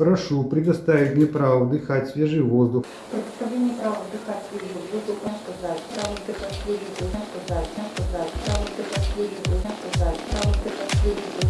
Прошу предоставить мне право вдыхать свежий воздух Предоставление права вдыхать свежий воздух, не сказать. Право вдыхать свежий воздух, сказать. Не сказать. Право вдыхать свежий воздух, не сказать. Право вдыхать свежий воздух,